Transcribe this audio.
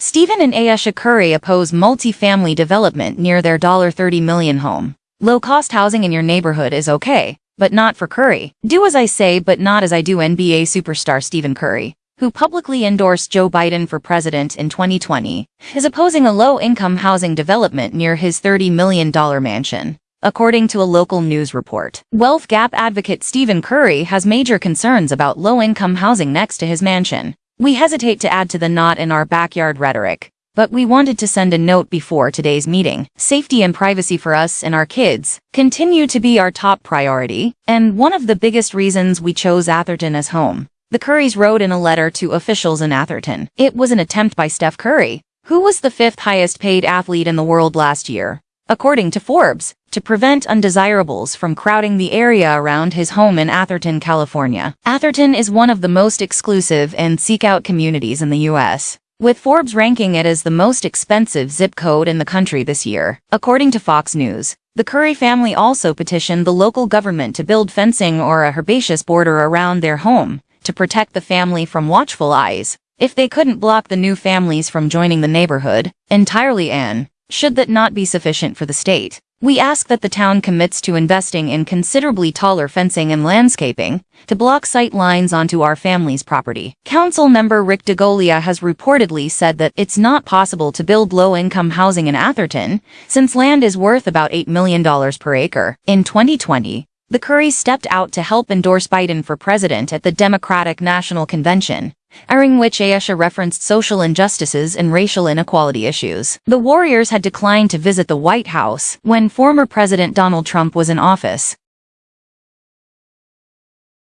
Stephen and Ayesha Curry oppose multi-family development near their $30 million home. Low-cost housing in your neighborhood is okay, but not for Curry. Do as I say but not as I do NBA superstar Stephen Curry, who publicly endorsed Joe Biden for president in 2020, is opposing a low-income housing development near his $30 million mansion. According to a local news report, Wealth Gap advocate Stephen Curry has major concerns about low-income housing next to his mansion. We hesitate to add to the not in our backyard rhetoric, but we wanted to send a note before today's meeting. Safety and privacy for us and our kids continue to be our top priority, and one of the biggest reasons we chose Atherton as home. The Currys wrote in a letter to officials in Atherton. It was an attempt by Steph Curry, who was the fifth highest paid athlete in the world last year, according to Forbes, to prevent undesirables from crowding the area around his home in Atherton, California. Atherton is one of the most exclusive and seek-out communities in the U.S., with Forbes ranking it as the most expensive zip code in the country this year. According to Fox News, the Curry family also petitioned the local government to build fencing or a herbaceous border around their home to protect the family from watchful eyes. If they couldn't block the new families from joining the neighborhood, entirely and, should that not be sufficient for the state, we ask that the town commits to investing in considerably taller fencing and landscaping to block sight lines onto our family's property. Council member Rick DeGolia has reportedly said that it's not possible to build low-income housing in Atherton since land is worth about $8 million per acre. In 2020, the Currys stepped out to help endorse Biden for president at the Democratic National Convention, during which Ayesha referenced social injustices and racial inequality issues. The Warriors had declined to visit the White House when former President Donald Trump was in office,